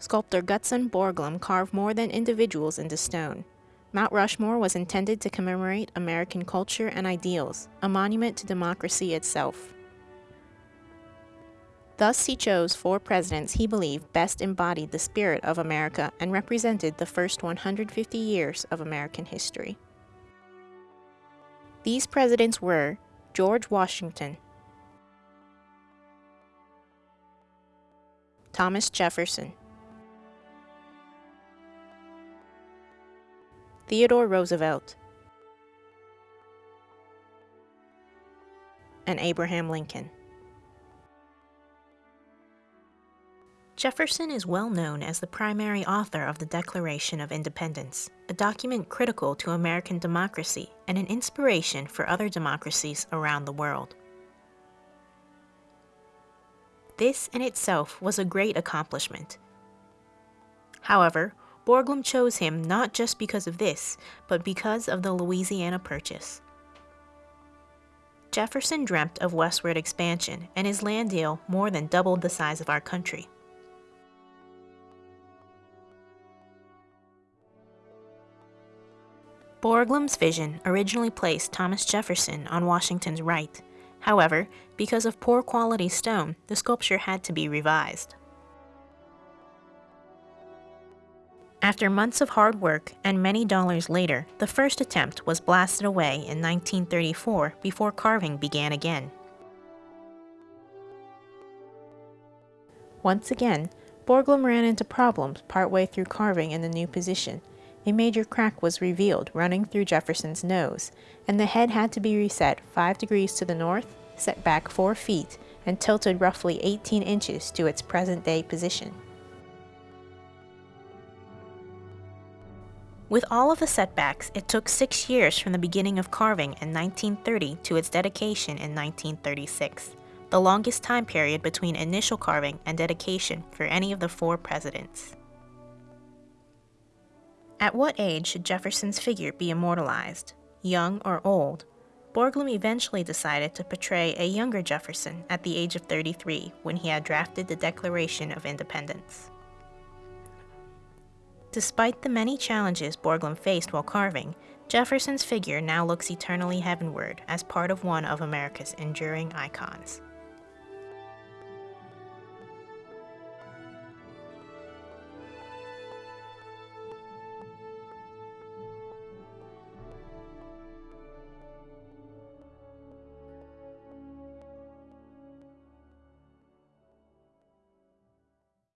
Sculptor Gutzon Borglum carved more than individuals into stone. Mount Rushmore was intended to commemorate American culture and ideals, a monument to democracy itself. Thus, he chose four presidents he believed best embodied the spirit of America and represented the first 150 years of American history. These presidents were George Washington, Thomas Jefferson, Theodore Roosevelt, and Abraham Lincoln. Jefferson is well known as the primary author of the Declaration of Independence, a document critical to American democracy and an inspiration for other democracies around the world. This in itself was a great accomplishment. However, Borglum chose him not just because of this, but because of the Louisiana Purchase. Jefferson dreamt of westward expansion, and his land deal more than doubled the size of our country. Borglum's vision originally placed Thomas Jefferson on Washington's right. However, because of poor quality stone, the sculpture had to be revised. After months of hard work and many dollars later, the first attempt was blasted away in 1934 before carving began again. Once again, Borglum ran into problems partway through carving in the new position, a major crack was revealed running through Jefferson's nose, and the head had to be reset 5 degrees to the north, set back 4 feet, and tilted roughly 18 inches to its present-day position. With all of the setbacks, it took six years from the beginning of carving in 1930 to its dedication in 1936, the longest time period between initial carving and dedication for any of the four presidents. At what age should Jefferson's figure be immortalized, young or old? Borglum eventually decided to portray a younger Jefferson at the age of 33 when he had drafted the Declaration of Independence. Despite the many challenges Borglum faced while carving, Jefferson's figure now looks eternally heavenward as part of one of America's enduring icons.